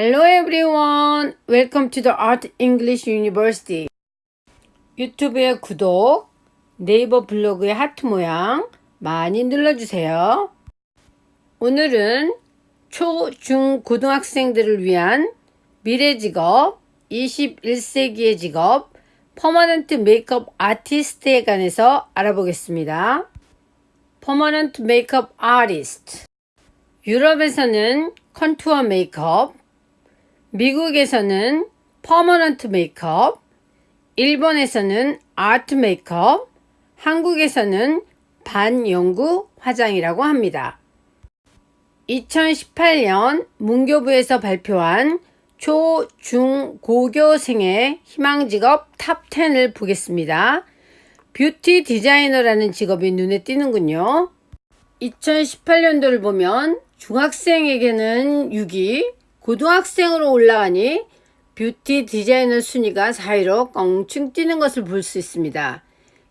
Hello everyone. Welcome to the Art English University. 유튜브의 구독, 네이버 블로그의 하트 모양 많이 눌러주세요. 오늘은 초, 중, 고등학생들을 위한 미래 직업, 21세기의 직업, permanent makeup artist에 관해서 알아보겠습니다. Permanent makeup artist 유럽에서는 contour makeup, 미국에서는 permanent makeup, 일본에서는 art makeup, 한국에서는 반영구 화장이라고 합니다. 2018년 문교부에서 발표한 초, 중, 고교생의 희망 직업 top 10을 보겠습니다. 뷰티 디자이너라는 직업이 눈에 띄는군요. 2018년도를 보면 중학생에게는 6위, 고등학생으로 올라가니 뷰티 디자이너 순위가 4위로 껑충 뛰는 것을 볼 수 있습니다.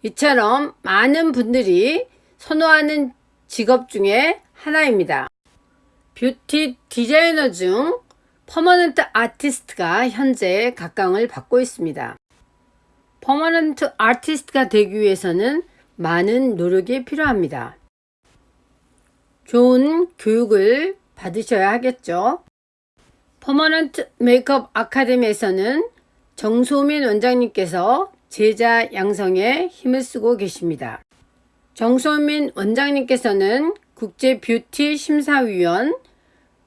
이처럼 많은 분들이 선호하는 직업 중에 하나입니다. 뷰티 디자이너 중 permanent artist가 현재 각광을 받고 있습니다. Permanent artist가 되기 위해서는 많은 노력이 필요합니다. 좋은 교육을 받으셔야 하겠죠. Permanent makeup 아카데미에서는 정소민 원장님께서 제자 양성에 힘을 쓰고 계십니다. 정소민 원장님께서는 국제 뷰티 심사위원,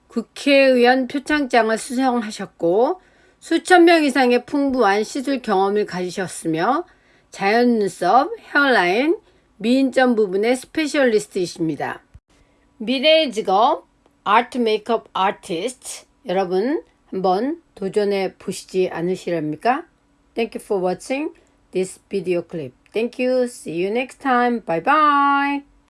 국회의원 표창장을 수상하셨고 수천 명 이상의 풍부한 시술 경험을 가지셨으며 자연 눈썹, 헤어라인, 미인점 부분의 스페셜리스트이십니다. 미래의 직업 아트 메이크업 아티스트 여러분 한번 도전해 보시지 않으시렵니까? Thank you for watching this video clip. Thank you. See you next time. Bye bye.